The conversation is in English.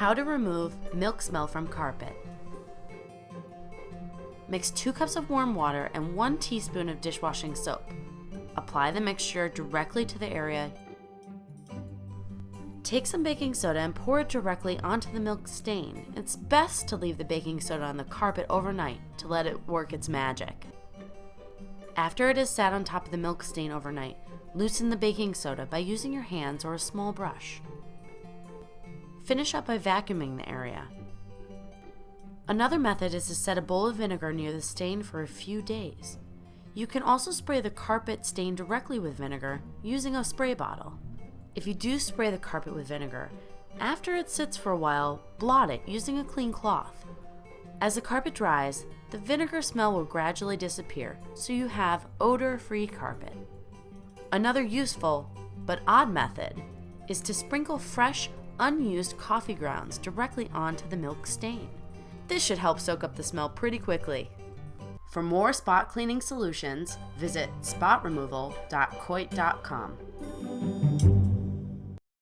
How to remove milk smell from carpet. Mix 2 cups of warm water and 1 teaspoon of dishwashing soap. Apply the mixture directly to the area. Take some baking soda and pour it directly onto the milk stain. It's best to leave the baking soda on the carpet overnight to let it work its magic. After it has sat on top of the milk stain overnight, loosen the baking soda by using your hands or a small brush. Finish up by vacuuming the area. Another method is to set a bowl of vinegar near the stain for a few days. You can also spray the carpet stain directly with vinegar using a spray bottle. If you do spray the carpet with vinegar, after it sits for a while, blot it using a clean cloth. As the carpet dries, the vinegar smell will gradually disappear, so you have odor-free carpet. Another useful, but odd method, is to sprinkle fresh, unused coffee grounds directly onto the milk stain. This should help soak up the smell pretty quickly. For more spot cleaning solutions, visit spotremoval.coit.com.